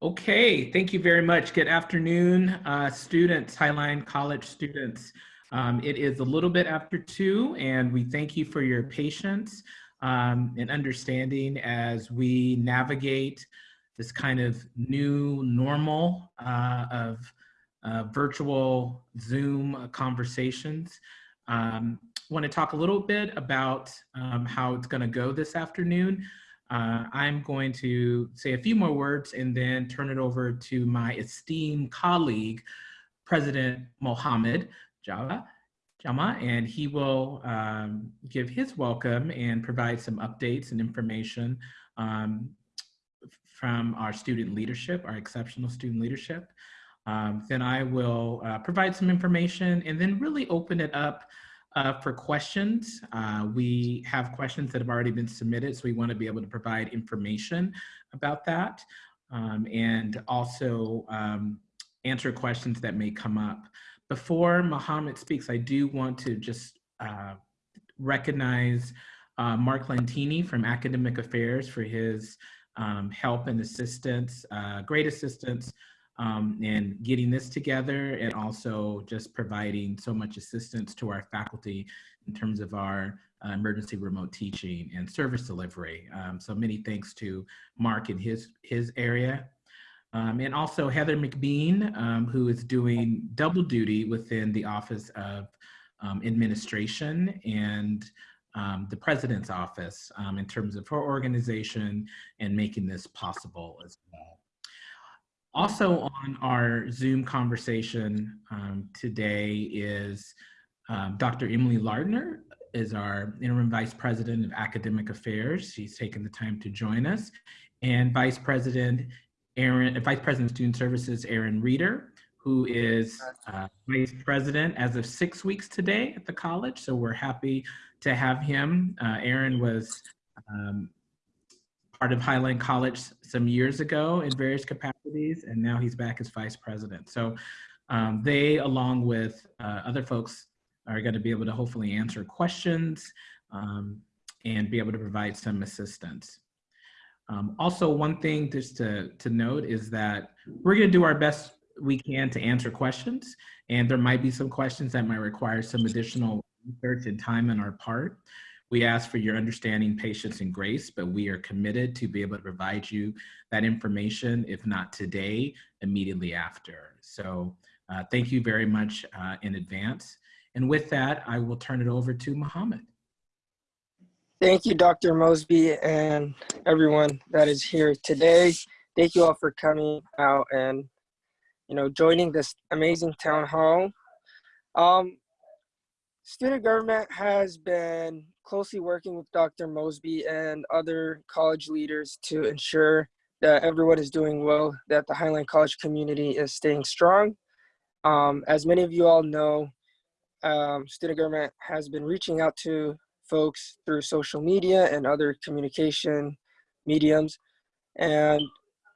Okay, thank you very much. Good afternoon, uh, students, Highline College students. Um, it is a little bit after two and we thank you for your patience um, and understanding as we navigate this kind of new normal uh, of uh, virtual Zoom conversations. Um, want to talk a little bit about um, how it's going to go this afternoon. Uh, I'm going to say a few more words and then turn it over to my esteemed colleague, President Mohammed Java, Jama, and he will um, give his welcome and provide some updates and information um, from our student leadership, our exceptional student leadership. Um, then I will uh, provide some information and then really open it up uh, for questions. Uh, we have questions that have already been submitted, so we want to be able to provide information about that um, and also um, answer questions that may come up. Before Mohammed speaks, I do want to just uh, recognize uh, Mark Lantini from Academic Affairs for his um, help and assistance, uh, great assistance um, and getting this together and also just providing so much assistance to our faculty in terms of our uh, emergency remote teaching and service delivery. Um, so many thanks to Mark in his, his area. Um, and also Heather McBean, um, who is doing double duty within the Office of um, Administration and um, the President's Office in terms of her organization and making this possible as well. Also on our Zoom conversation um, today is um, Dr. Emily Lardner is our interim vice president of academic affairs. She's taken the time to join us. And Vice President Aaron, Vice President of Student Services, Aaron Reeder, who is uh, vice president as of six weeks today at the college. So we're happy to have him. Uh, Aaron was um, part of Highline College some years ago in various capacities, and now he's back as vice president. So um, they, along with uh, other folks, are going to be able to hopefully answer questions um, and be able to provide some assistance. Um, also, one thing just to, to note is that we're going to do our best we can to answer questions, and there might be some questions that might require some additional research and time on our part. We ask for your understanding, patience, and grace, but we are committed to be able to provide you that information, if not today, immediately after. So uh, thank you very much uh, in advance. And with that, I will turn it over to Mohammed. Thank you, Dr. Mosby, and everyone that is here today. Thank you all for coming out and, you know, joining this amazing town hall. Um, student government has been closely working with Dr. Mosby and other college leaders to ensure that everyone is doing well, that the Highline College community is staying strong. Um, as many of you all know, um, student government has been reaching out to folks through social media and other communication mediums. And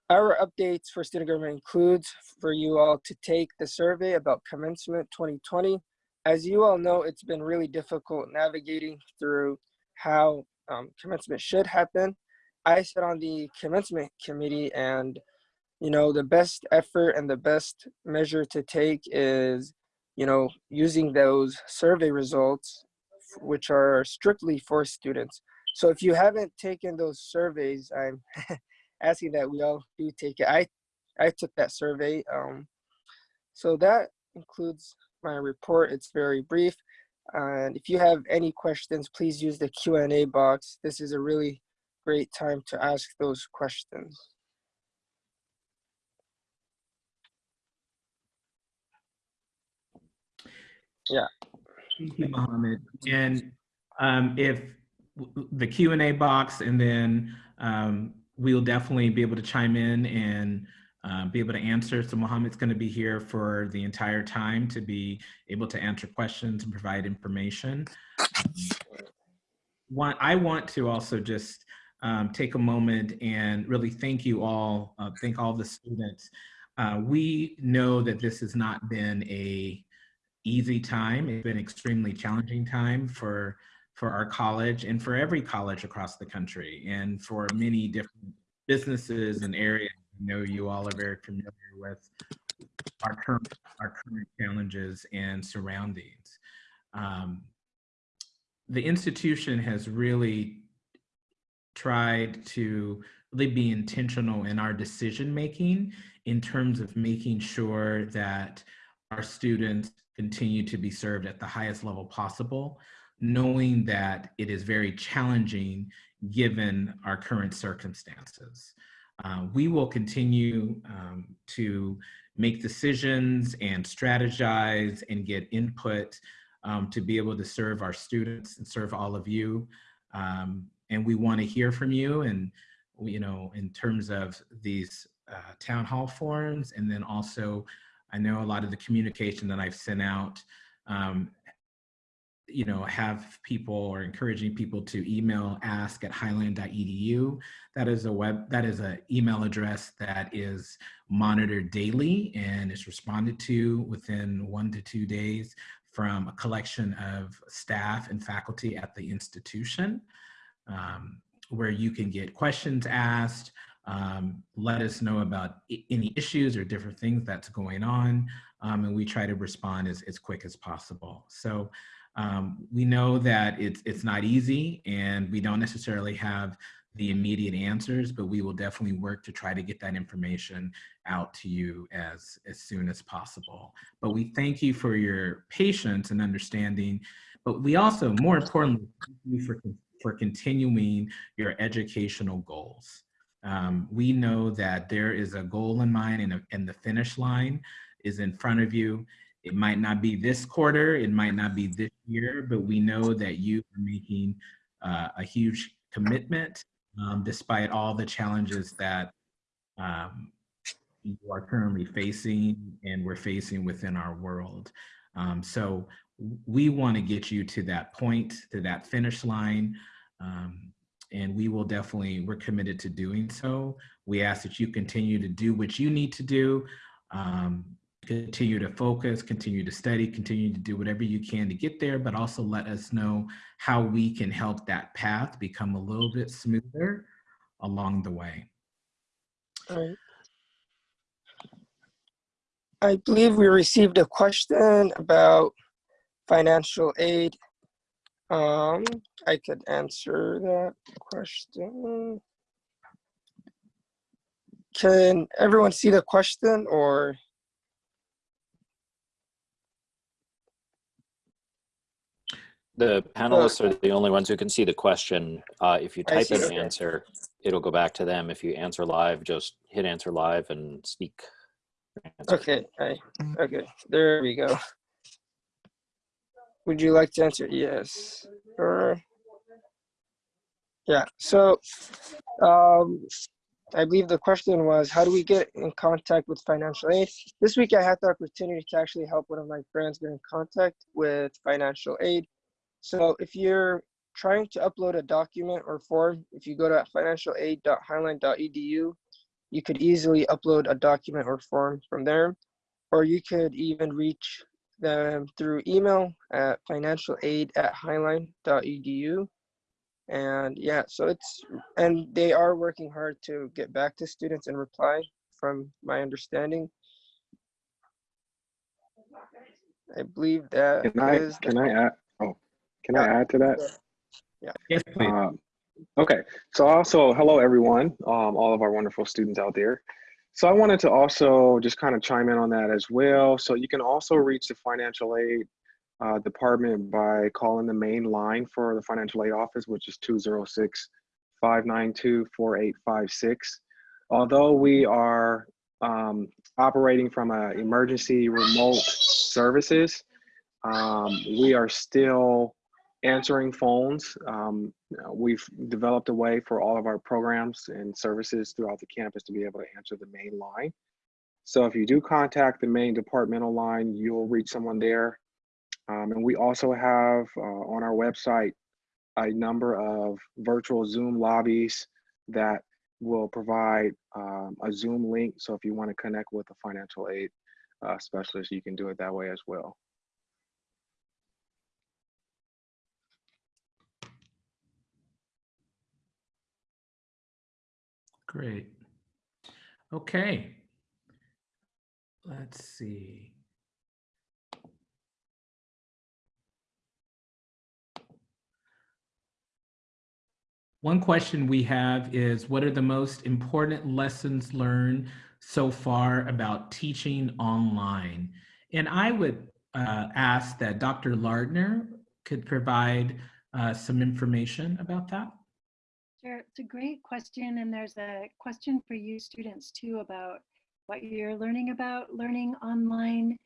our updates for student government includes for you all to take the survey about commencement 2020 as you all know, it's been really difficult navigating through how um, commencement should happen. I sit on the commencement committee and you know, the best effort and the best measure to take is, you know, using those survey results, which are strictly for students. So if you haven't taken those surveys, I'm asking that we all do take it. I, I took that survey. Um, so that includes my report. It's very brief. And if you have any questions, please use the Q&A box. This is a really great time to ask those questions. Yeah. Thank you, Mohammed. And um, if the Q&A box, and then um, we'll definitely be able to chime in and uh, be able to answer. So Mohammed's going to be here for the entire time to be able to answer questions and provide information. One, I want to also just um, take a moment and really thank you all, uh, thank all the students. Uh, we know that this has not been a easy time. It's been extremely challenging time for for our college and for every college across the country and for many different businesses and areas know you all are very familiar with our current, our current challenges and surroundings. Um, the institution has really tried to really be intentional in our decision making in terms of making sure that our students continue to be served at the highest level possible, knowing that it is very challenging given our current circumstances. Uh, we will continue um, to make decisions and strategize and get input um, to be able to serve our students and serve all of you. Um, and we want to hear from you and, you know, in terms of these uh, town hall forums and then also I know a lot of the communication that I've sent out, um, you know, have people or encouraging people to email ask at highline.edu. That is a web, that is an email address that is monitored daily and is responded to within one to two days from a collection of staff and faculty at the institution um, where you can get questions asked, um, let us know about any issues or different things that's going on, um, and we try to respond as, as quick as possible. So um, we know that it's, it's not easy and we don't necessarily have the immediate answers, but we will definitely work to try to get that information out to you as, as soon as possible. But we thank you for your patience and understanding, but we also, more importantly, for, for continuing your educational goals. Um, we know that there is a goal in mind and, a, and the finish line is in front of you. It might not be this quarter, it might not be this year, but we know that you are making uh, a huge commitment um, despite all the challenges that um, you are currently facing and we're facing within our world. Um, so we want to get you to that point, to that finish line. Um, and we will definitely, we're committed to doing so. We ask that you continue to do what you need to do, um, continue to focus, continue to study, continue to do whatever you can to get there, but also let us know how we can help that path become a little bit smoother along the way. All right. I believe we received a question about financial aid um, I could answer that question. Can everyone see the question or? The panelists are the only ones who can see the question. Uh, if you type see, an answer, it'll go back to them. If you answer live, just hit answer live and speak. Okay, I, okay, there we go. Would you like to answer? Yes. Or yeah. So, um, I believe the question was, how do we get in contact with financial aid? This week, I had the opportunity to actually help one of my friends get in contact with financial aid. So, if you're trying to upload a document or form, if you go to financialaid.highline.edu, you could easily upload a document or form from there, or you could even reach them through email at financialaid at highline.edu. And yeah, so it's, and they are working hard to get back to students and reply from my understanding. I believe that Can I, can I add, can I add to that? Yes, please. Um, Okay, so also, hello, everyone, um, all of our wonderful students out there. So I wanted to also just kind of chime in on that as well. So you can also reach the financial aid uh, department by calling the main line for the financial aid office, which is 206-592-4856. Although we are um, operating from a emergency remote services, um, we are still answering phones. Um, we've developed a way for all of our programs and services throughout the campus to be able to answer the main line. So if you do contact the main departmental line, you'll reach someone there. Um, and we also have uh, on our website a number of virtual Zoom lobbies that will provide um, a Zoom link. So if you want to connect with a financial aid uh, specialist, you can do it that way as well. Great. Okay. Let's see. One question we have is what are the most important lessons learned so far about teaching online? And I would uh, ask that Dr. Lardner could provide uh, some information about that. Sure, it's a great question. And there's a question for you students too about what you're learning about learning online.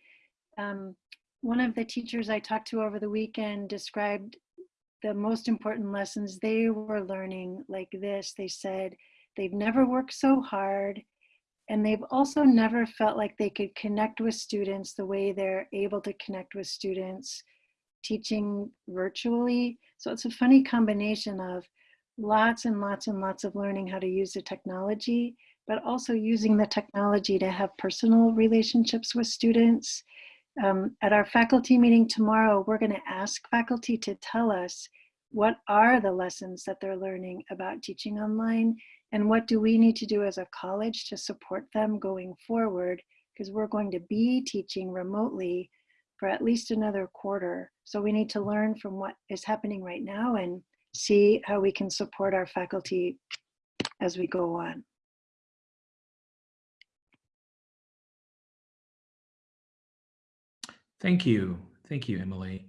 Um, one of the teachers I talked to over the weekend described the most important lessons they were learning like this. They said they've never worked so hard and they've also never felt like they could connect with students the way they're able to connect with students teaching virtually. So it's a funny combination of lots and lots and lots of learning how to use the technology, but also using the technology to have personal relationships with students. Um, at our faculty meeting tomorrow, we're going to ask faculty to tell us what are the lessons that they're learning about teaching online and what do we need to do as a college to support them going forward because we're going to be teaching remotely for at least another quarter. So we need to learn from what is happening right now and see how we can support our faculty as we go on. Thank you. Thank you, Emily.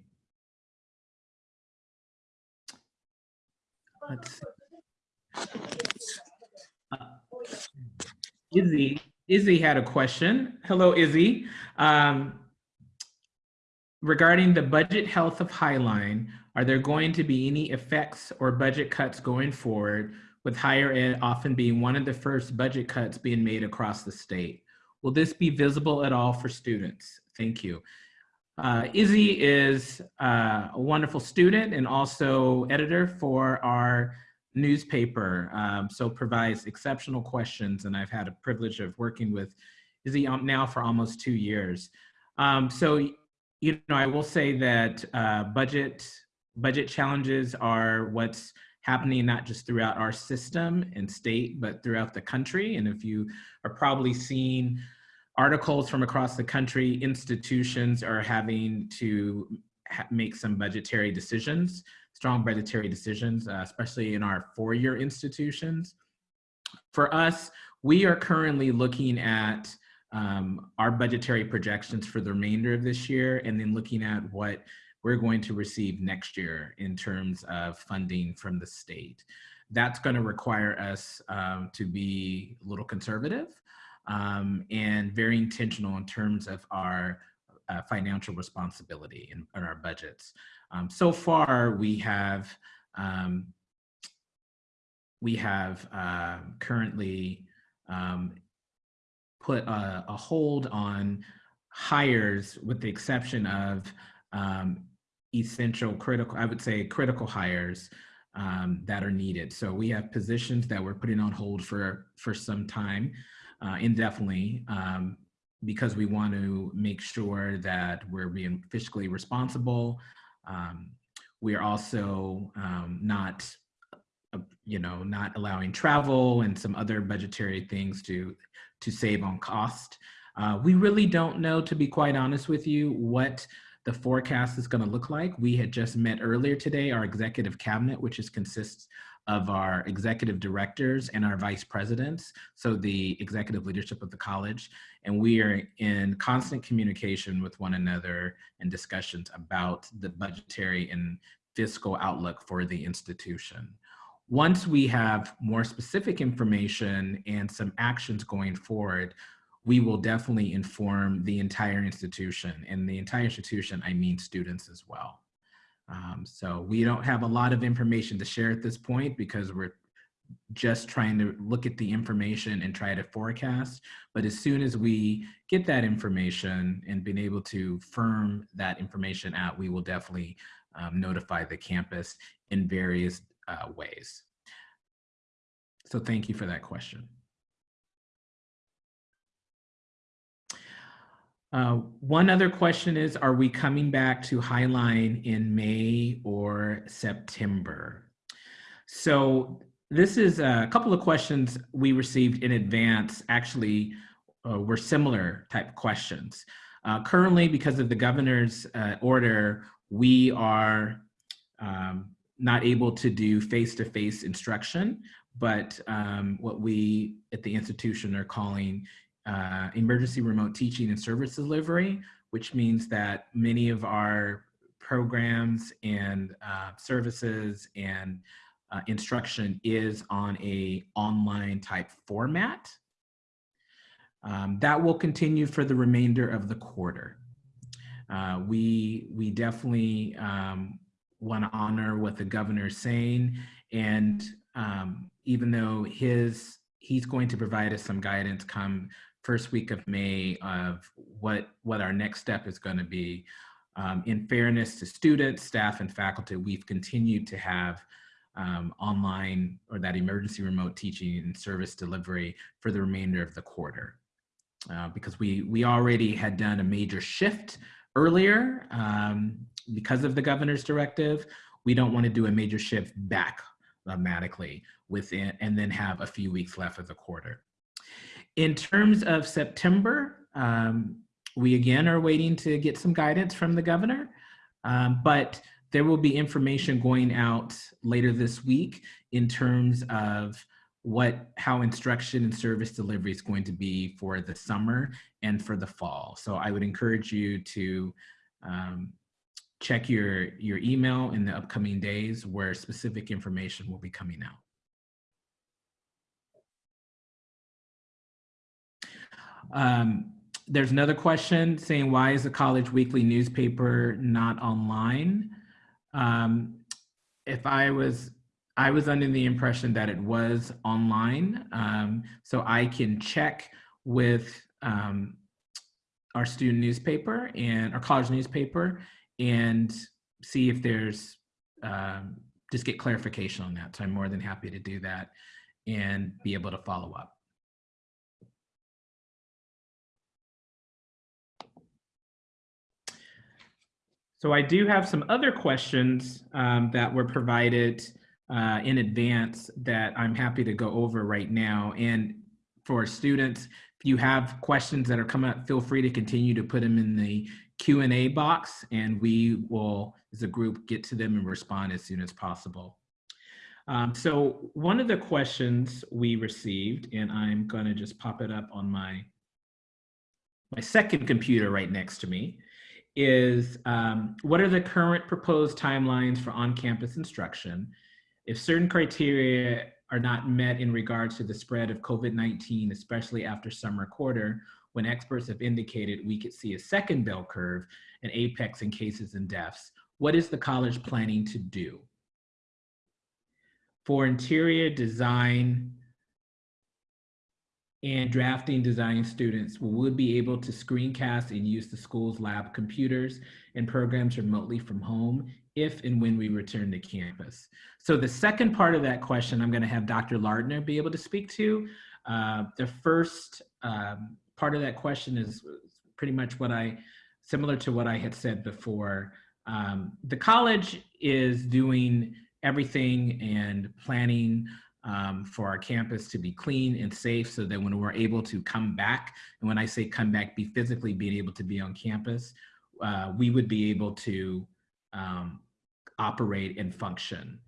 Let's. Uh, Izzy, Izzy had a question. Hello, Izzy. Um, regarding the budget health of Highline, are there going to be any effects or budget cuts going forward with higher ed often being one of the first budget cuts being made across the state? Will this be visible at all for students? Thank you. Uh, Izzy is uh, a wonderful student and also editor for our newspaper, um, so provides exceptional questions. And I've had a privilege of working with Izzy now for almost two years. Um, so, you know, I will say that uh, budget budget challenges are what's happening not just throughout our system and state, but throughout the country. And if you are probably seeing articles from across the country, institutions are having to make some budgetary decisions, strong budgetary decisions, uh, especially in our four-year institutions. For us, we are currently looking at um, our budgetary projections for the remainder of this year and then looking at what we're going to receive next year in terms of funding from the state. That's going to require us um, to be a little conservative um, and very intentional in terms of our uh, financial responsibility in, in our budgets. Um, so far, we have um, we have uh, currently um, put a, a, hold on hires with the exception of um, essential critical, I would say critical hires um, that are needed. So we have positions that we're putting on hold for, for some time uh, indefinitely um, because we want to make sure that we're being fiscally responsible. Um, we are also um, not, uh, you know, not allowing travel and some other budgetary things to, to save on cost. Uh, we really don't know, to be quite honest with you, what the forecast is going to look like. We had just met earlier today, our executive cabinet, which is consists of our executive directors and our vice presidents, so the executive leadership of the college. And we are in constant communication with one another and discussions about the budgetary and fiscal outlook for the institution. Once we have more specific information and some actions going forward, we will definitely inform the entire institution. And the entire institution, I mean students as well. Um, so we don't have a lot of information to share at this point because we're just trying to look at the information and try to forecast. But as soon as we get that information and being able to firm that information out, we will definitely um, notify the campus in various uh, ways. So thank you for that question. Uh, one other question is, are we coming back to Highline in May or September? So this is a couple of questions we received in advance actually uh, were similar type questions. Uh, currently, because of the governor's uh, order, we are um, not able to do face-to-face instruction, but um, what we at the institution are calling uh, emergency remote teaching and service delivery, which means that many of our programs and uh, services and uh, instruction is on a online type format. Um, that will continue for the remainder of the quarter. Uh, we, we definitely um, want to honor what the governor is saying. And um, even though his, he's going to provide us some guidance come first week of May of what, what our next step is going to be. Um, in fairness to students, staff, and faculty, we've continued to have um, online or that emergency remote teaching and service delivery for the remainder of the quarter. Uh, because we, we already had done a major shift earlier um, because of the governor's directive. We don't want to do a major shift back automatically within and then have a few weeks left of the quarter. In terms of September, um, we again are waiting to get some guidance from the governor, um, but there will be information going out later this week in terms of what how instruction and service delivery is going to be for the summer and for the fall. So I would encourage you to um, check your your email in the upcoming days where specific information will be coming out. Um, there's another question saying, why is the college weekly newspaper not online? Um, if I was, I was under the impression that it was online. Um, so I can check with um, our student newspaper and our college newspaper and see if there's, um, just get clarification on that. So I'm more than happy to do that and be able to follow up. So I do have some other questions um, that were provided uh, in advance that I'm happy to go over right now. And for students, if you have questions that are coming up, feel free to continue to put them in the Q&A box and we will, as a group, get to them and respond as soon as possible. Um, so one of the questions we received, and I'm gonna just pop it up on my, my second computer right next to me, is um, what are the current proposed timelines for on-campus instruction? If certain criteria are not met in regards to the spread of COVID-19, especially after summer quarter, when experts have indicated we could see a second bell curve, an apex in cases and deaths, what is the college planning to do? For interior design and drafting design students will be able to screencast and use the school's lab computers and programs remotely from home if and when we return to campus. So the second part of that question, I'm gonna have Dr. Lardner be able to speak to. Uh, the first um, part of that question is pretty much what I, similar to what I had said before. Um, the college is doing everything and planning um, for our campus to be clean and safe so that when we're able to come back, and when I say come back, be physically being able to be on campus, uh, we would be able to um, operate and function.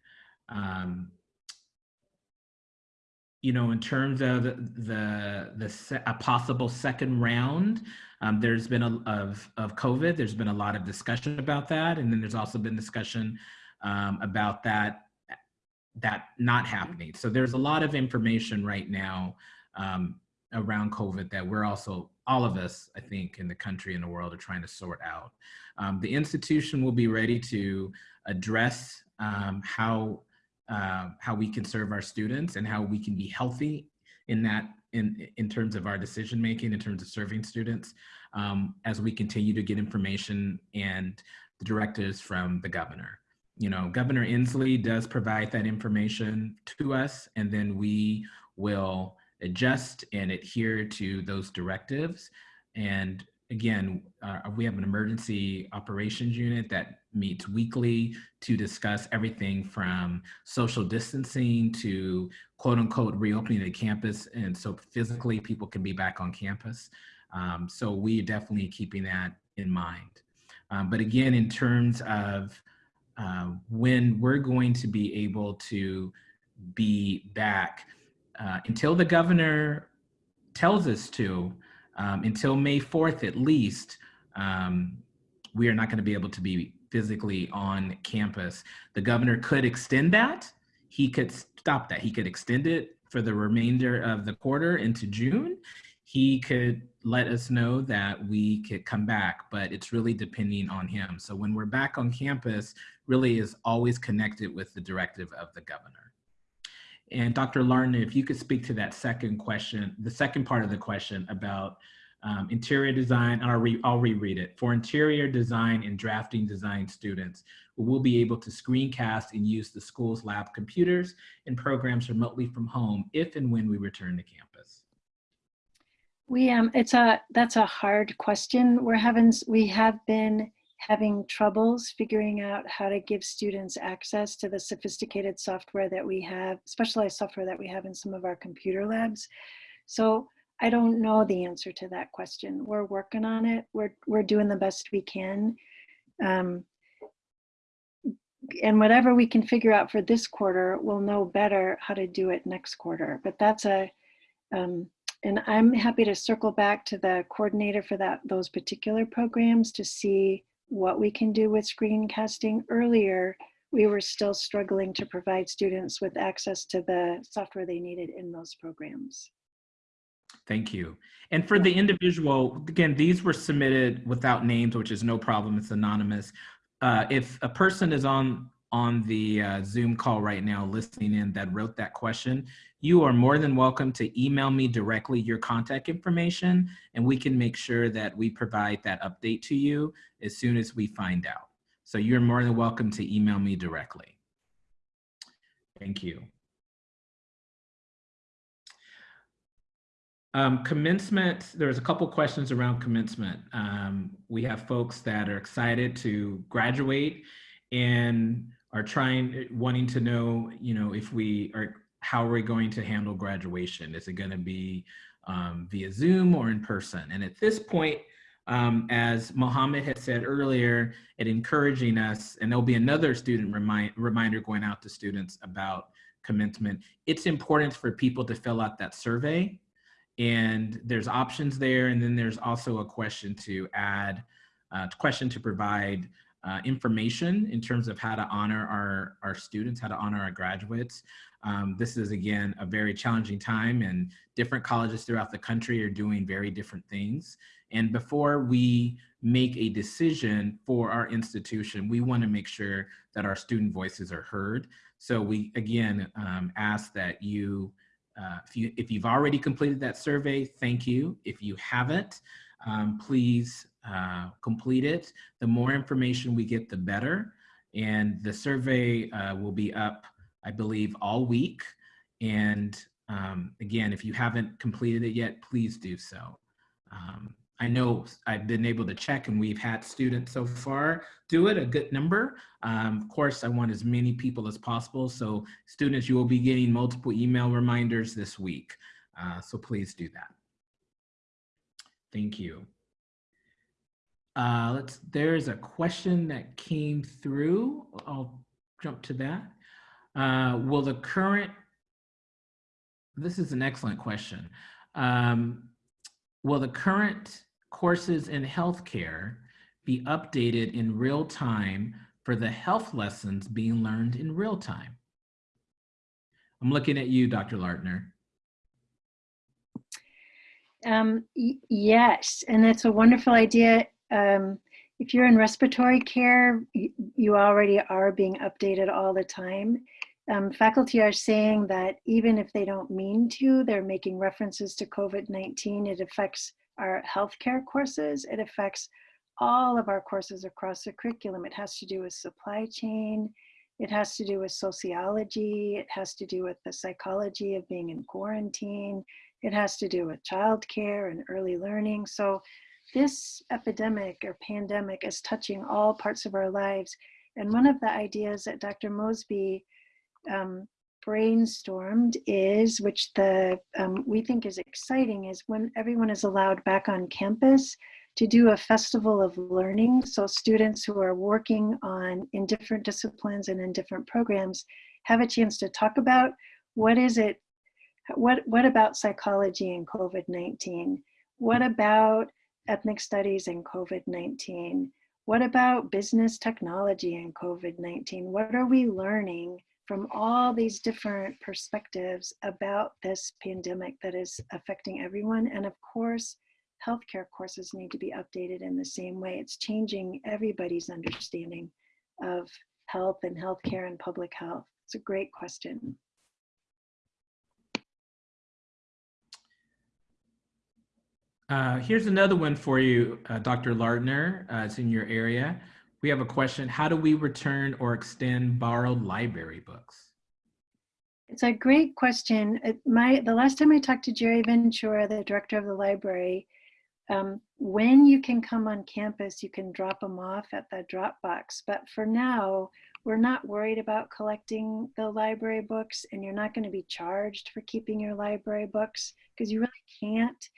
Um, you know, in terms of the the a possible second round, um, there's been a of of COVID. There's been a lot of discussion about that, and then there's also been discussion um, about that that not happening. So there's a lot of information right now um, around COVID that we're also, all of us, I think, in the country and the world are trying to sort out. Um, the institution will be ready to address um, how, uh, how we can serve our students and how we can be healthy in that, in, in terms of our decision making, in terms of serving students, um, as we continue to get information and the directives from the governor you know, Governor Inslee does provide that information to us, and then we will adjust and adhere to those directives. And again, uh, we have an emergency operations unit that meets weekly to discuss everything from social distancing to quote unquote reopening the campus. And so physically people can be back on campus. Um, so we are definitely keeping that in mind. Um, but again, in terms of uh, when we're going to be able to be back, uh, until the governor tells us to, um, until May 4th at least, um, we are not going to be able to be physically on campus. The governor could extend that. He could stop that. He could extend it for the remainder of the quarter into June. He could let us know that we could come back, but it's really depending on him. So when we're back on campus, really is always connected with the directive of the governor. And Dr. Lardner, if you could speak to that second question, the second part of the question about um, interior design, and I'll, re I'll reread it. For interior design and drafting design students, we will be able to screencast and use the school's lab computers and programs remotely from home if and when we return to campus. We um, it's a that's a hard question. We're having we have been having troubles figuring out how to give students access to the sophisticated software that we have, specialized software that we have in some of our computer labs. So I don't know the answer to that question. We're working on it. We're, we're doing the best we can. Um, and whatever we can figure out for this quarter, we'll know better how to do it next quarter. But that's a, um, and I'm happy to circle back to the coordinator for that those particular programs to see what we can do with screencasting. Earlier, we were still struggling to provide students with access to the software they needed in those programs. Thank you. And for the individual, again, these were submitted without names, which is no problem. It's anonymous. Uh, if a person is on on the uh, Zoom call right now listening in that wrote that question, you are more than welcome to email me directly your contact information and we can make sure that we provide that update to you as soon as we find out. So you're more than welcome to email me directly. Thank you. Um, commencement, there's a couple questions around commencement. Um, we have folks that are excited to graduate and are trying, wanting to know, you know, if we are, how are we going to handle graduation? Is it going to be um, via Zoom or in person? And at this point, um, as Mohammed had said earlier, it encouraging us, and there'll be another student remind, reminder going out to students about commencement. It's important for people to fill out that survey and there's options there. And then there's also a question to add, uh, question to provide uh, information in terms of how to honor our, our students, how to honor our graduates. Um, this is, again, a very challenging time and different colleges throughout the country are doing very different things. And before we make a decision for our institution, we wanna make sure that our student voices are heard. So we, again, um, ask that you, uh, if, you, if you've already completed that survey, thank you. If you haven't, um, please uh, complete it. The more information we get, the better. And the survey uh, will be up, I believe, all week. And um, again, if you haven't completed it yet, please do so. Um, I know I've been able to check and we've had students so far do it, a good number. Um, of course, I want as many people as possible. So students, you will be getting multiple email reminders this week. Uh, so please do that. Thank you. Uh, let's, there's a question that came through. I'll jump to that. Uh, will the current, this is an excellent question. Um, will the current courses in healthcare be updated in real time for the health lessons being learned in real time? I'm looking at you, Dr. Lardner. Um, yes, and that's a wonderful idea. Um, if you're in respiratory care, you already are being updated all the time. Um, faculty are saying that even if they don't mean to, they're making references to COVID-19. It affects our healthcare courses. It affects all of our courses across the curriculum. It has to do with supply chain. It has to do with sociology. It has to do with the psychology of being in quarantine. It has to do with childcare and early learning. So this epidemic or pandemic is touching all parts of our lives. And one of the ideas that Dr. Mosby um, brainstormed is, which the um, we think is exciting, is when everyone is allowed back on campus to do a festival of learning. So students who are working on in different disciplines and in different programs have a chance to talk about what is it, what, what about psychology and COVID-19? What about ethnic studies and COVID-19? What about business technology and COVID-19? What are we learning from all these different perspectives about this pandemic that is affecting everyone? And of course, healthcare courses need to be updated in the same way. It's changing everybody's understanding of health and healthcare and public health. It's a great question. Uh, here's another one for you, uh, Dr. Lardner. Uh, it's in your area. We have a question. How do we return or extend borrowed library books? It's a great question. My, the last time I talked to Jerry Ventura, the director of the library, um, when you can come on campus, you can drop them off at the Dropbox. But for now, we're not worried about collecting the library books and you're not gonna be charged for keeping your library books because you really can't,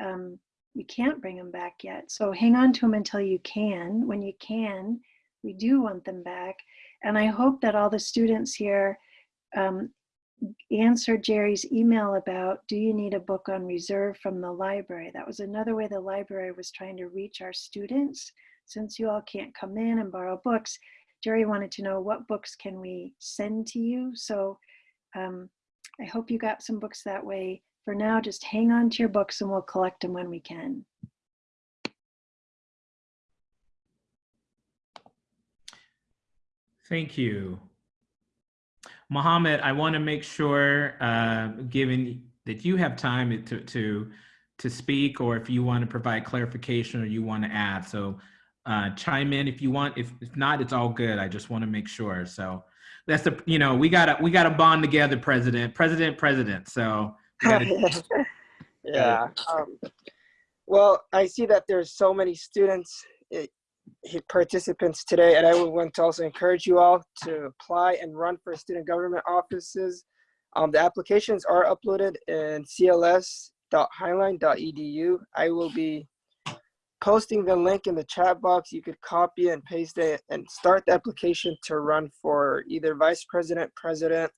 um, you can't bring them back yet. So hang on to them until you can. When you can, we do want them back. And I hope that all the students here um, answer Jerry's email about, do you need a book on reserve from the library? That was another way the library was trying to reach our students. Since you all can't come in and borrow books, Jerry wanted to know what books can we send to you? So um, I hope you got some books that way. For now, just hang on to your books and we'll collect them when we can. Thank you. Mohammed, I want to make sure, uh, given that you have time to, to, to speak, or if you want to provide clarification or you want to add. So uh, chime in if you want. If, if not, it's all good. I just want to make sure. So that's the, you know, we gotta, we gotta bond together, President, President, President. So yeah. Um, well, I see that there's so many students, eh, participants today, and I would want to also encourage you all to apply and run for student government offices. Um, the applications are uploaded in cls.highline.edu. I will be posting the link in the chat box. You could copy and paste it and start the application to run for either vice president, president,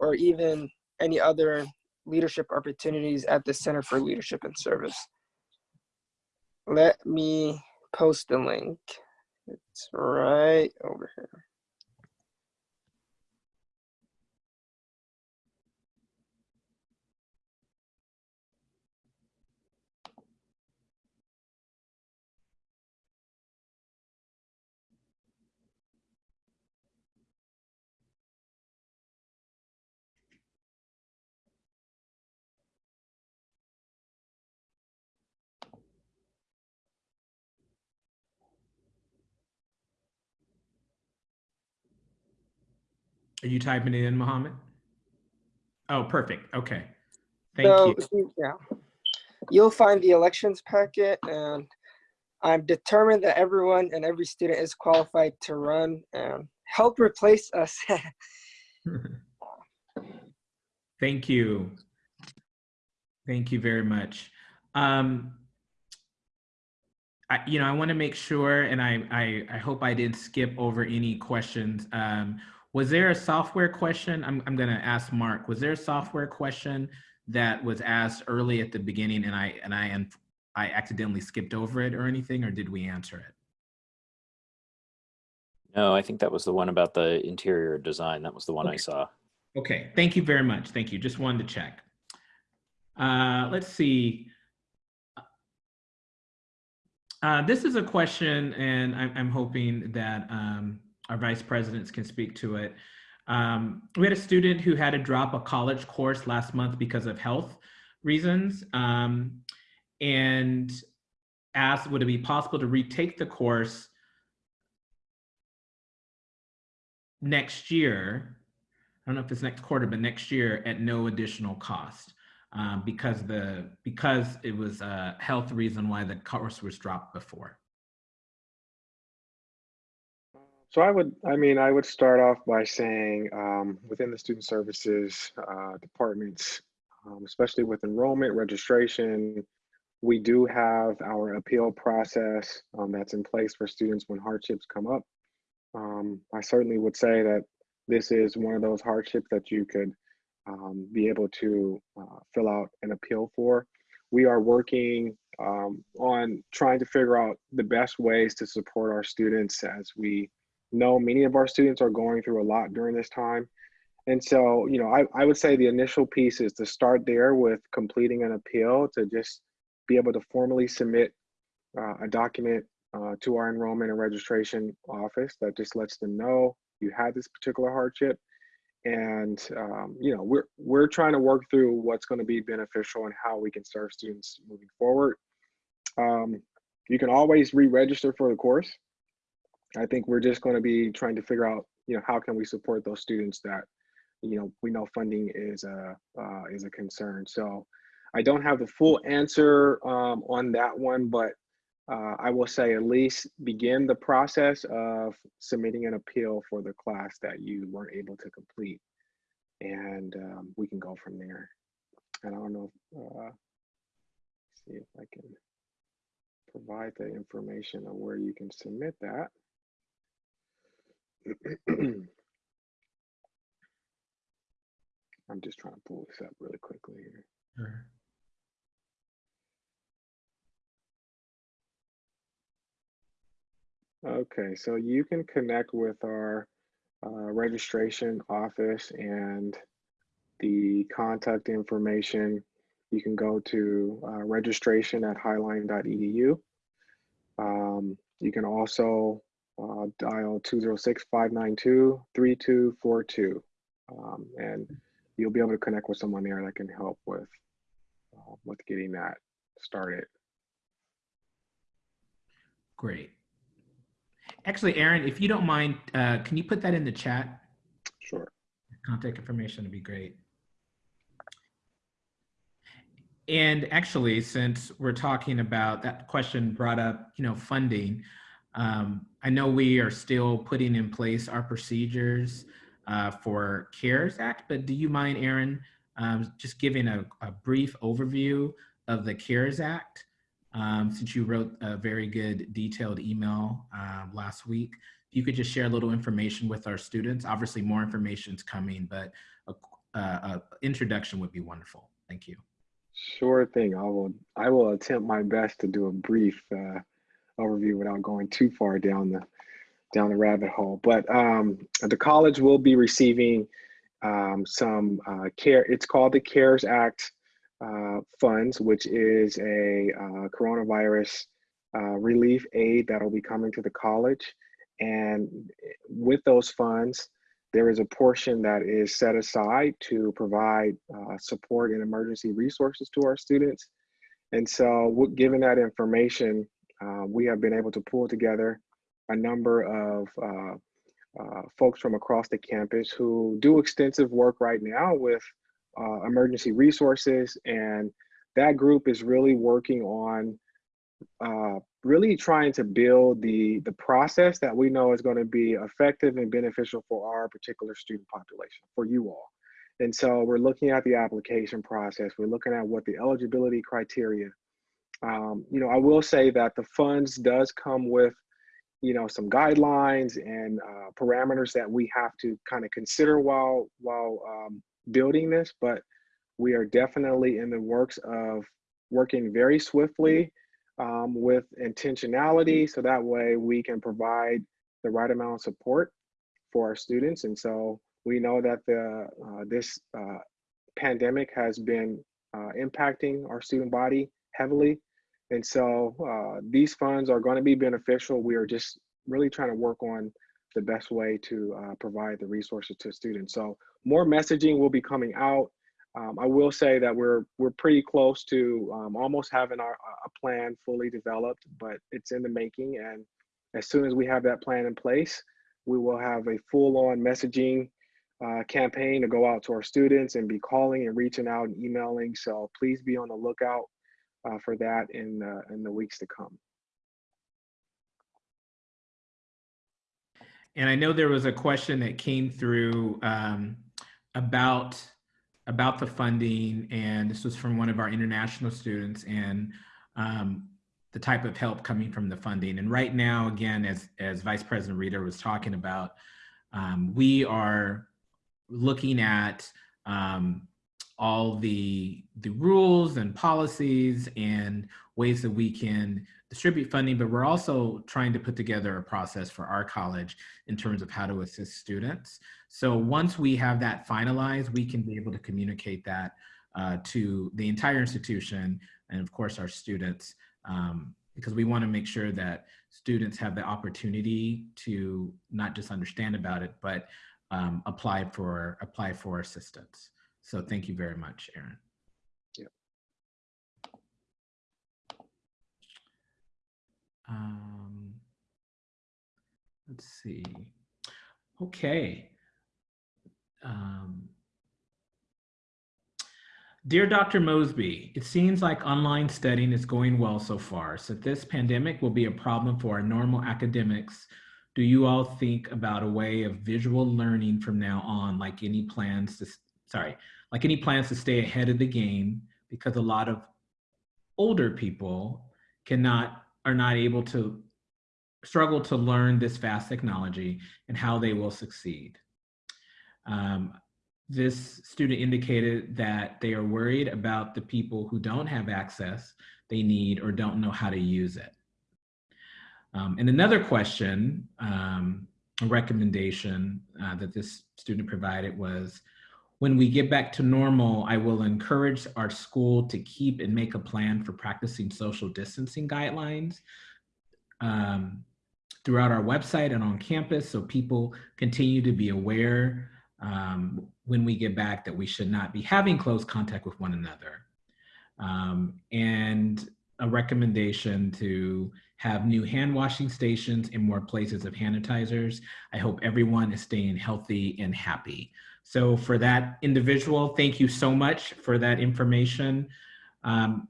or even any other leadership opportunities at the Center for Leadership and Service. Let me post the link. It's right over here. Are you typing it in, Mohammed? Oh, perfect. Okay. Thank so, you. Yeah. You'll find the elections packet and I'm determined that everyone and every student is qualified to run and help replace us. Thank you. Thank you very much. Um, I, you know, I want to make sure, and I, I, I hope I didn't skip over any questions. Um, was there a software question? I'm, I'm going to ask Mark. Was there a software question that was asked early at the beginning, and I and I and I accidentally skipped over it or anything, or did we answer it? No, I think that was the one about the interior design. That was the one I saw. Okay, thank you very much. Thank you. Just wanted to check. Uh, let's see. Uh, this is a question, and I'm, I'm hoping that um, our vice presidents can speak to it. Um, we had a student who had to drop a college course last month because of health reasons, um, and asked, would it be possible to retake the course next year? I don't know if it's next quarter, but next year at no additional cost. um, because the because it was a health reason why the course was dropped before. So I would, I mean, I would start off by saying um, within the student services uh, departments, um, especially with enrollment, registration, we do have our appeal process um, that's in place for students when hardships come up. Um, I certainly would say that this is one of those hardships that you could um, be able to uh, fill out an appeal for. We are working um, on trying to figure out the best ways to support our students as we know many of our students are going through a lot during this time. And so, you know, I, I would say the initial piece is to start there with completing an appeal to just be able to formally submit uh, a document uh, to our enrollment and registration office that just lets them know you had this particular hardship. And, um, you know, we're, we're trying to work through what's going to be beneficial and how we can serve students moving forward. Um, you can always re-register for the course. I think we're just going to be trying to figure out, you know, how can we support those students that, you know, we know funding is a uh, is a concern. So I don't have the full answer um, on that one, but uh, I will say at least begin the process of submitting an appeal for the class that you weren't able to complete, and um, we can go from there. And I don't know. Uh, see if I can provide the information on where you can submit that. I'm just trying to pull this up really quickly here. Sure. Okay, so you can connect with our uh, registration office and the contact information. You can go to uh, registration at highline.edu. Um, you can also uh, dial 206-592-3242. Um, and you'll be able to connect with someone there that can help with, uh, with getting that started. Great. Actually, Aaron, if you don't mind, uh, can you put that in the chat? Sure. Contact information would be great. And actually, since we're talking about that question brought up, you know, funding, um, I know we are still putting in place our procedures uh, for CARES Act, but do you mind, Aaron, um, just giving a, a, brief overview of the CARES Act? Um, since you wrote a very good detailed email uh, last week, if you could just share a little information with our students. Obviously, more information is coming, but a, a, a introduction would be wonderful. Thank you. Sure thing. I will. I will attempt my best to do a brief uh, overview without going too far down the down the rabbit hole. But um, the college will be receiving um, some uh, care. It's called the CARES Act uh, funds, which is a uh, coronavirus uh, relief aid that will be coming to the college. And with those funds, there is a portion that is set aside to provide uh, support and emergency resources to our students. And so given that information, uh, we have been able to pull together a number of uh, uh, folks from across the campus who do extensive work right now with uh, emergency resources. And that group is really working on uh, really trying to build the, the process that we know is going to be effective and beneficial for our particular student population, for you all. And so we're looking at the application process. We're looking at what the eligibility criteria um, you know, I will say that the funds does come with, you know, some guidelines and uh, parameters that we have to kind of consider while while um, building this. But we are definitely in the works of working very swiftly um, with intentionality, so that way we can provide the right amount of support for our students. And so we know that the uh, this uh, pandemic has been uh, impacting our student body heavily. And so uh, these funds are going to be beneficial. We are just really trying to work on the best way to uh, provide the resources to students. So more messaging will be coming out. Um, I will say that we're we're pretty close to um, almost having our a plan fully developed, but it's in the making. And as soon as we have that plan in place, we will have a full-on messaging uh, campaign to go out to our students and be calling and reaching out and emailing. So please be on the lookout uh, for that in uh, in the weeks to come. And I know there was a question that came through um, about about the funding, and this was from one of our international students, and um, the type of help coming from the funding. And right now, again, as as Vice President Reeder was talking about, um, we are looking at um, all the the rules and policies and ways that we can distribute funding, but we're also trying to put together a process for our college in terms of how to assist students. So once we have that finalized, we can be able to communicate that uh, to the entire institution and of course our students, um, because we wanna make sure that students have the opportunity to not just understand about it, but um, apply for apply for assistance. So thank you very much, Aaron. Yep. Um, let's see. Okay. Um, Dear Dr. Mosby, it seems like online studying is going well so far. So this pandemic will be a problem for our normal academics. Do you all think about a way of visual learning from now on, like any plans to, sorry, like any plans to stay ahead of the game because a lot of older people cannot, are not able to struggle to learn this fast technology and how they will succeed. Um, this student indicated that they are worried about the people who don't have access they need or don't know how to use it. Um, and another question, um, a recommendation uh, that this student provided was, when we get back to normal, I will encourage our school to keep and make a plan for practicing social distancing guidelines um, throughout our website and on campus so people continue to be aware um, when we get back that we should not be having close contact with one another. Um, and a recommendation to have new hand washing stations and more places of sanitizers. I hope everyone is staying healthy and happy. So for that individual, thank you so much for that information. Um,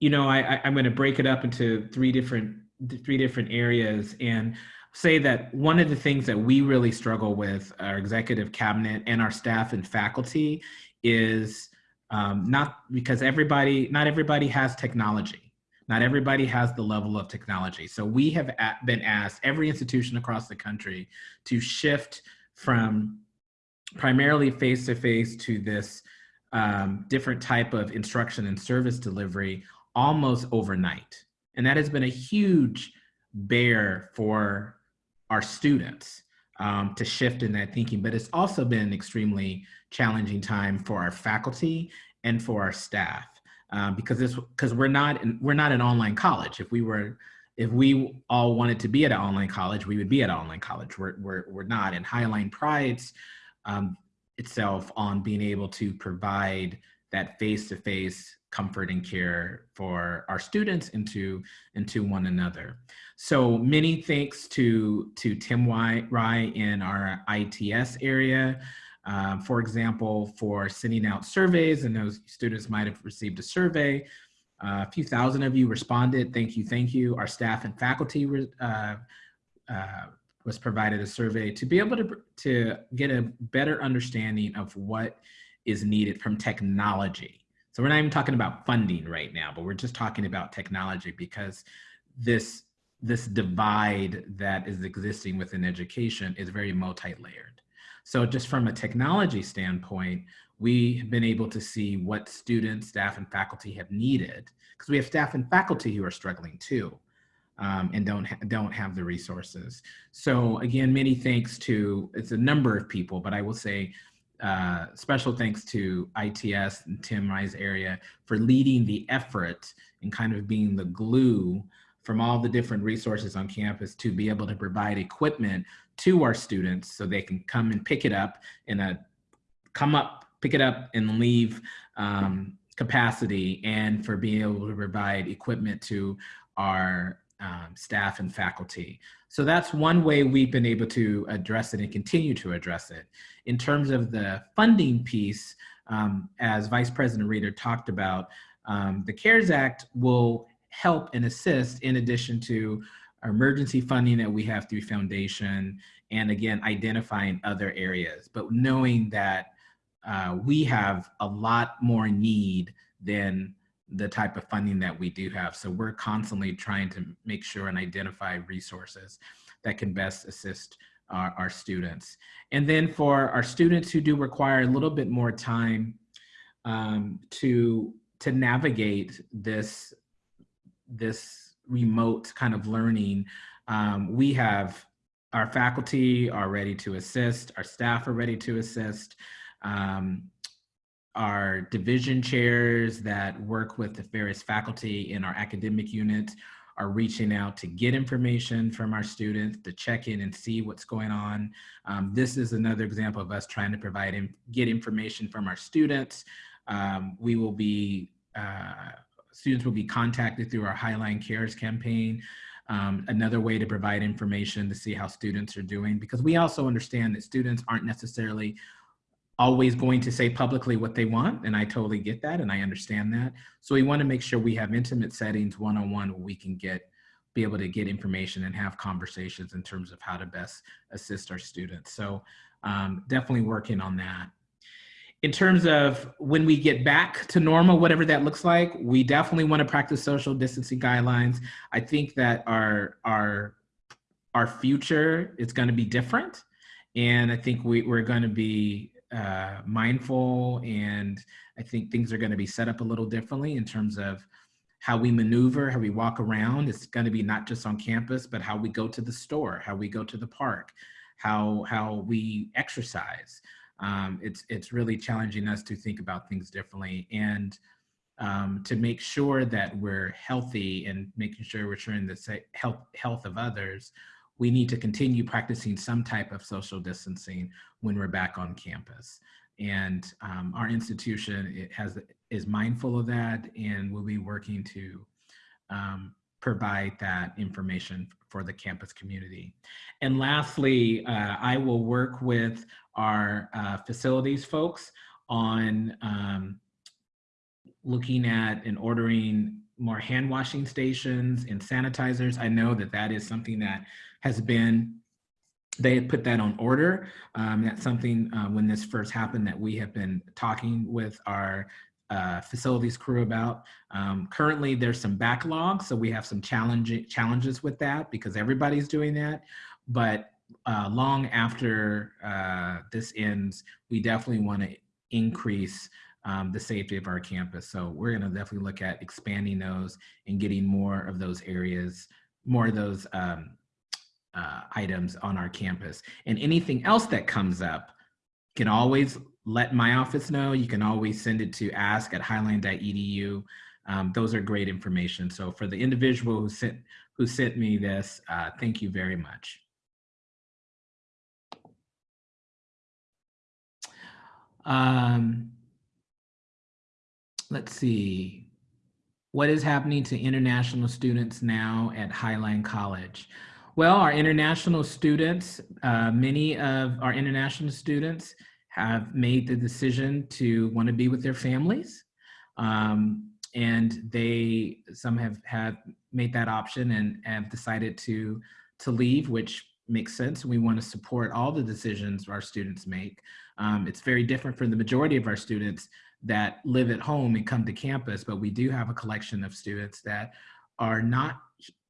you know, I, I'm going to break it up into three different three different areas and say that one of the things that we really struggle with our executive cabinet and our staff and faculty is um, not because everybody not everybody has technology not everybody has the level of technology so we have been asked every institution across the country to shift from primarily face-to-face -to, -face to this um, different type of instruction and service delivery almost overnight and that has been a huge bear for our students um, to shift in that thinking, but it's also been an extremely challenging time for our faculty and for our staff um, because this because we're not in, we're not an online college. If we were if we all wanted to be at an online college, we would be at an online college. We're we're, we're not, and Highline prides um, itself on being able to provide that face-to-face comfort and care for our students and to, and to one another. So many thanks to, to Tim Rye in our ITS area, um, for example, for sending out surveys and those students might have received a survey. A few thousand of you responded. Thank you, thank you. Our staff and faculty uh, uh, was provided a survey to be able to, to get a better understanding of what is needed from technology. So we're not even talking about funding right now, but we're just talking about technology because this this divide that is existing within education is very multi-layered. So just from a technology standpoint, we have been able to see what students, staff, and faculty have needed because we have staff and faculty who are struggling too um, and don't, ha don't have the resources. So again, many thanks to, it's a number of people, but I will say uh, special thanks to ITS and Tim Rye's area for leading the effort and kind of being the glue from all the different resources on campus to be able to provide equipment to our students so they can come and pick it up in a come up, pick it up and leave um, capacity and for being able to provide equipment to our um, staff and faculty. So that's one way we've been able to address it and continue to address it. In terms of the funding piece, um, as Vice President Reeder talked about, um, the CARES Act will help and assist in addition to our emergency funding that we have through foundation and again identifying other areas but knowing that uh, we have a lot more need than the type of funding that we do have. So we're constantly trying to make sure and identify resources that can best assist our, our students. And then for our students who do require a little bit more time um, to to navigate this this remote kind of learning, um, we have our faculty are ready to assist, our staff are ready to assist, um, our division chairs that work with the various faculty in our academic units are reaching out to get information from our students to check in and see what's going on. Um, this is another example of us trying to provide and get information from our students. Um, we will be uh, students will be contacted through our Highline Cares campaign. Um, another way to provide information to see how students are doing, because we also understand that students aren't necessarily always going to say publicly what they want, and I totally get that, and I understand that. So we want to make sure we have intimate settings one-on-one where we can get be able to get information and have conversations in terms of how to best assist our students. So um, definitely working on that in terms of when we get back to normal, whatever that looks like, we definitely want to practice social distancing guidelines. I think that our our our future is going to be different, and I think we, we're going to be uh, mindful, and I think things are going to be set up a little differently in terms of how we maneuver, how we walk around. It's going to be not just on campus, but how we go to the store, how we go to the park, how how we exercise um, it's it's really challenging us to think about things differently and um, to make sure that we're healthy and making sure we're ensuring the health health of others. We need to continue practicing some type of social distancing when we're back on campus. And um, our institution it has is mindful of that, and we'll be working to um, provide that information for the campus community. And lastly, uh, I will work with our uh, facilities folks on um, looking at and ordering more hand washing stations and sanitizers. I know that that is something that has been, they had put that on order. Um, that's something uh, when this first happened that we have been talking with our uh, facilities crew about. Um, currently, there's some backlog, so we have some challenge challenges with that because everybody's doing that. But uh, long after uh, this ends, we definitely want to increase um, the safety of our campus. So we're going to definitely look at expanding those and getting more of those areas, more of those um, uh, items on our campus. And anything else that comes up you can always let my office know. You can always send it to ask at highline.edu. Um, those are great information. So for the individual who sent, who sent me this, uh, thank you very much. Um, let's see. What is happening to international students now at Highline College? Well, our international students, uh, many of our international students have made the decision to want to be with their families. Um, and they, some have, have made that option and have decided to, to leave, which makes sense. We want to support all the decisions our students make. Um, it's very different for the majority of our students that live at home and come to campus, but we do have a collection of students that are not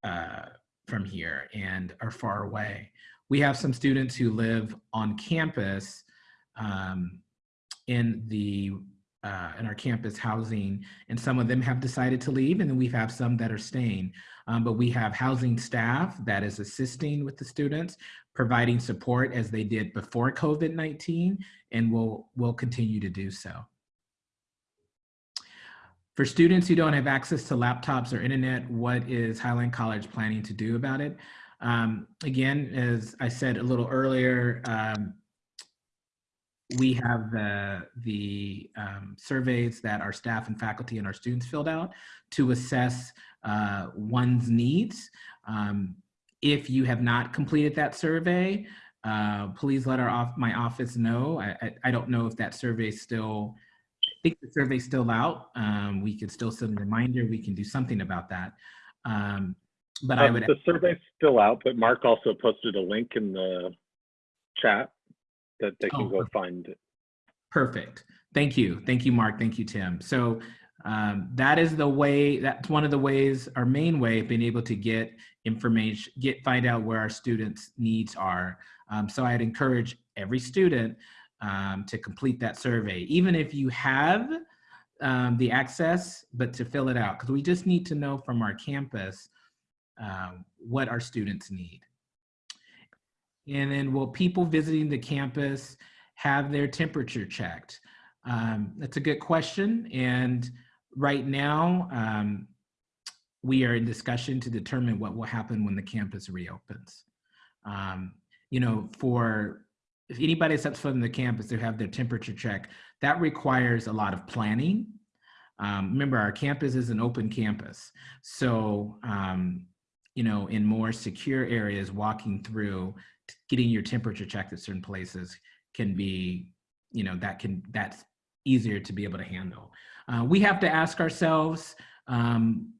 uh, from here and are far away. We have some students who live on campus um, in the uh, in our campus housing, and some of them have decided to leave, and then we have some that are staying. Um, but we have housing staff that is assisting with the students, providing support as they did before COVID-19, and will will continue to do so. For students who don't have access to laptops or internet, what is Highline College planning to do about it? Um, again, as I said a little earlier, um, we have the, the um, surveys that our staff and faculty and our students filled out to assess uh, one's needs. Um, if you have not completed that survey, uh, please let our off, my office know. I, I, I don't know if that survey is still, think the survey's still out. Um, we could still send a reminder. We can do something about that. Um, but I Um, would, The survey's still out, but Mark also posted a link in the chat that they Oh, can go perfect. find it. Perfect. Thank you. Thank you, Mark. Thank you, Tim. So um, that is the way, that's one of the ways, our main way of being able to get information, get, find out where our students' needs are. Um, so I'd encourage every student um, to complete that survey, even if you have um, the access, but to fill it out, because we just need to know from our campus um, what our students need. And then will people visiting the campus have their temperature checked? Um, that's a good question. And right now, um, we are in discussion to determine what will happen when the campus reopens. Um, you know, for if anybody steps foot in the campus to have their temperature check, that requires a lot of planning. Um, remember, our campus is an open campus. So, um, you know, in more secure areas, walking through, getting your temperature checked at certain places can be, you know, that can, that's easier to be able to handle. Uh, we have to ask ourselves um,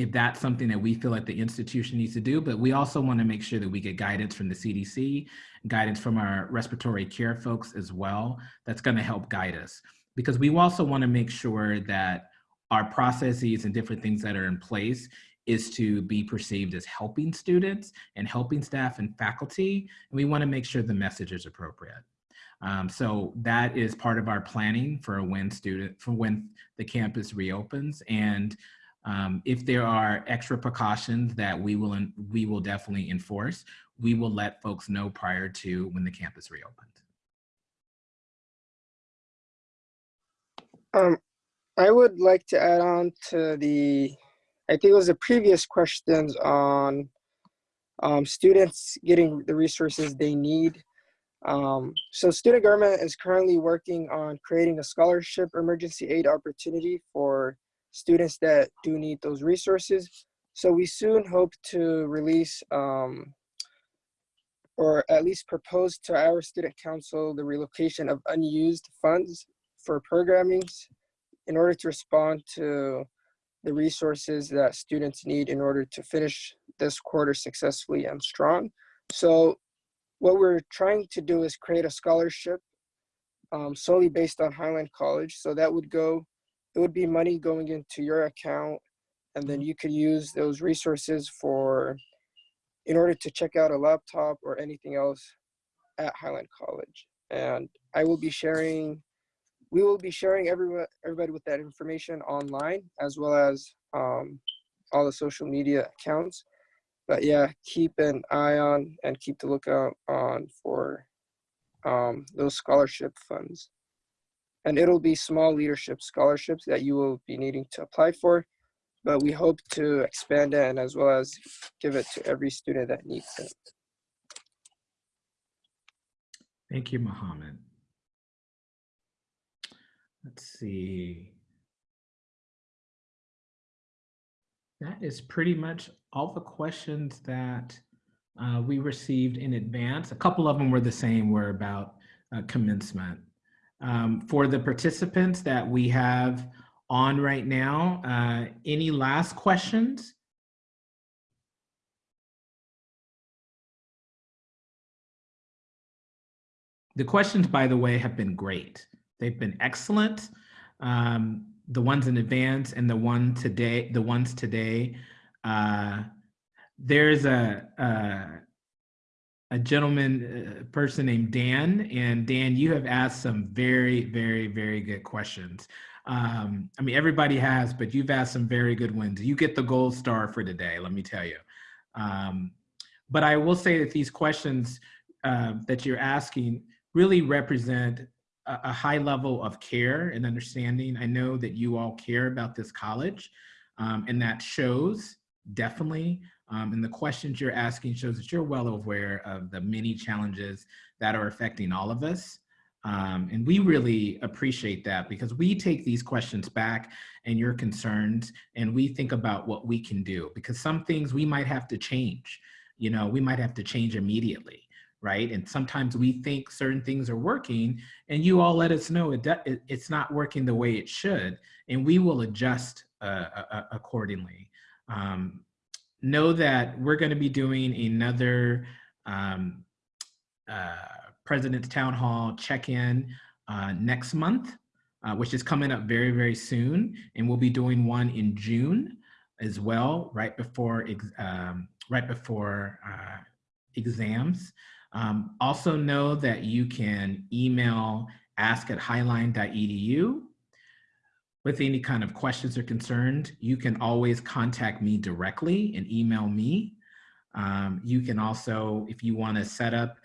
if that's something that we feel like the institution needs to do, but we also want to make sure that we get guidance from the CDC, guidance from our respiratory care folks as well. That's going to help guide us because we also want to make sure that our processes and different things that are in place is to be perceived as helping students and helping staff and faculty. And we want to make sure the message is appropriate. Um, so that is part of our planning for when student for when the campus reopens. And um, if there are extra precautions that we will we will definitely enforce, we will let folks know prior to when the campus reopens. Um, I would like to add on to the, I think it was the previous questions on um, students getting the resources they need. Um, so student government is currently working on creating a scholarship emergency aid opportunity for students that do need those resources. So we soon hope to release um, or at least propose to our student council the relocation of unused funds for programmings in order to respond to the resources that students need in order to finish this quarter successfully and strong. So what we're trying to do is create a scholarship um, solely based on Highline College. So that would go, it would be money going into your account and then you could use those resources for, in order to check out a laptop or anything else at Highline College. And I will be sharing we will be sharing everyone, everybody with that information online as well as um, all the social media accounts. But yeah, keep an eye on and keep the lookout on for um, those scholarship funds. And it'll be small leadership scholarships that you will be needing to apply for. But we hope to expand it and as well as give it to every student that needs it. Thank you, Mohammed. Let's see. That is pretty much all the questions that uh, we received in advance. A couple of them were the same, were about uh, commencement. Um, for the participants that we have on right now, uh, any last questions? The questions, by the way, have been great. They've been excellent. Um, the ones in advance and the one today, the ones today. Uh, there's a, a a gentleman, a person named Dan, and Dan, you have asked some very, very, very good questions. Um, I mean, everybody has, but you've asked some very good ones. You get the gold star for today, let me tell you. Um, but I will say that these questions uh, that you're asking really represent a, a high level of care and understanding. I know that you all care about this college, um, and that shows definitely. Um, and the questions you're asking shows that you're well aware of the many challenges that are affecting all of us. Um, and we really appreciate that because we take these questions back and your concerns and we think about what we can do because some things we might have to change. You know, we might have to change immediately, right? And sometimes we think certain things are working and you all let us know it, it it's not working the way it should and we will adjust uh, uh, accordingly. Um, know that we're going to be doing another um, uh, President's Town Hall check-in uh, next month, uh, which is coming up very, very soon. And we'll be doing one in June as well, right before, um, right before uh, exams. Um, also know that you can email ask at highline.edu with any kind of questions or concerns. You can always contact me directly and email me. Um, you can also, if you want to set up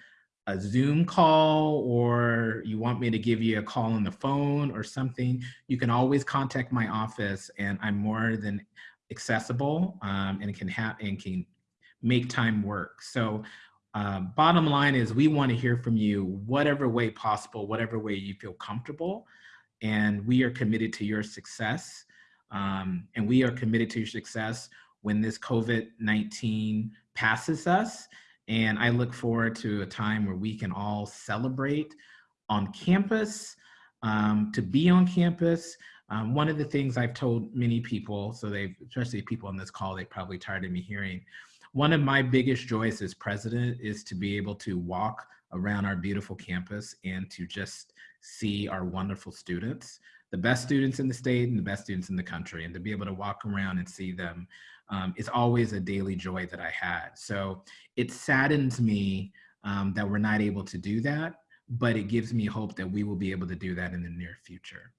a Zoom call or you want me to give you a call on the phone or something, you can always contact my office and I'm more than accessible um, and can have and can make time work. So um, bottom line is we want to hear from you whatever way possible, whatever way you feel comfortable. And we are committed to your success. Um, and we are committed to your success when this COVID-19 passes us. And I look forward to a time where we can all celebrate on campus, um, to be on campus. Um, one of the things I've told many people, so they, especially people on this call, they probably tired of me hearing. One of my biggest joys as president is to be able to walk around our beautiful campus and to just see our wonderful students, the best students in the state and the best students in the country, and to be able to walk around and see them um, is always a daily joy that I had. So it saddens me um, that we're not able to do that, but it gives me hope that we will be able to do that in the near future.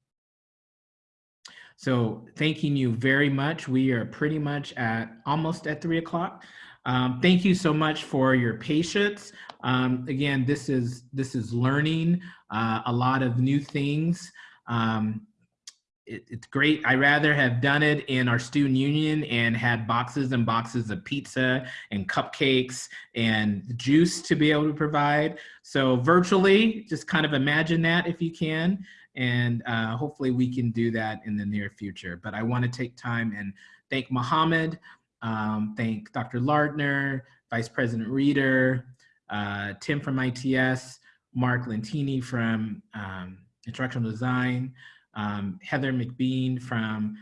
So thanking you very much. We are pretty much at almost at three o'clock. Um, thank you so much for your patience. Um, again, this is this is learning uh, a lot of new things. Um, it, it's great. I rather have done it in our student union and had boxes and boxes of pizza and cupcakes and juice to be able to provide. So virtually, just kind of imagine that if you can. And uh, hopefully we can do that in the near future. But I want to take time and thank Mohammed, um, thank Dr. Lardner, Vice President Reeder, uh, Tim from ITS, Mark Lentini from um, Instructional Design, um, Heather McBean from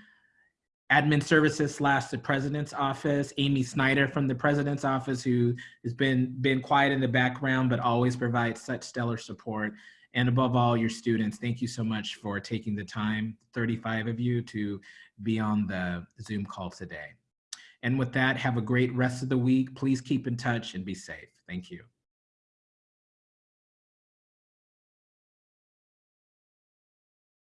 Admin Services slash the President's Office, Amy Snyder from the President's Office, who has been been quiet in the background but always provides such stellar support. And above all, your students, thank you so much for taking the time, 35 of you, to be on the Zoom call today. And with that, have a great rest of the week. Please keep in touch and be safe. Thank you.